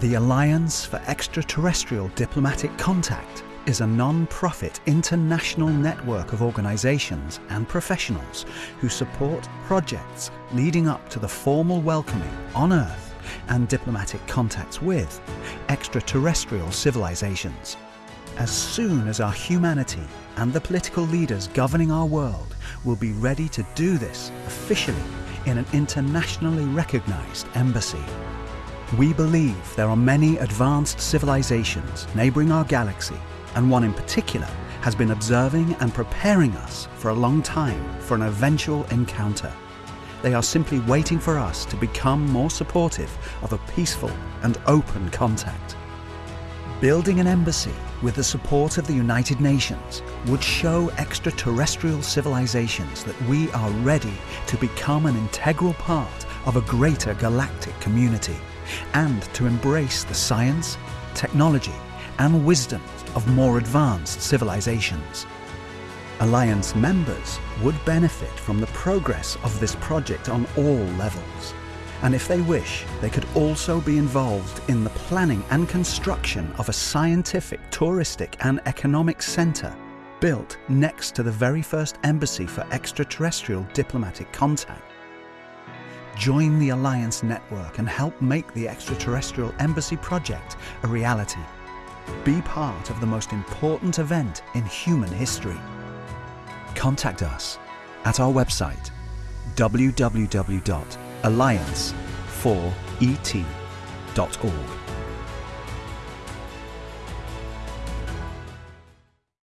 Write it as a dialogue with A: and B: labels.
A: The Alliance for Extraterrestrial Diplomatic Contact is a non-profit international network of organizations and professionals who support projects leading up to the formal welcoming on Earth and diplomatic contacts with extraterrestrial civilizations. As soon as our humanity and the political leaders governing our world will be ready to do this officially in an internationally recognized embassy. We believe there are many advanced civilizations neighboring our galaxy, and one in particular has been observing and preparing us for a long time for an eventual encounter. They are simply waiting for us to become more supportive of a peaceful and open contact. Building an embassy with the support of the United Nations would show extraterrestrial civilizations that we are ready to become an integral part of a greater galactic community and to embrace the science, technology and wisdom of more advanced civilizations. Alliance members would benefit from the progress of this project on all levels. And if they wish, they could also be involved in the planning and construction of a scientific, touristic and economic centre built next to the very first embassy for extraterrestrial diplomatic contact. Join the Alliance network and help make the extraterrestrial embassy project a reality. Be part of the most important event in human history. Contact us at our website www.alliance4et.org.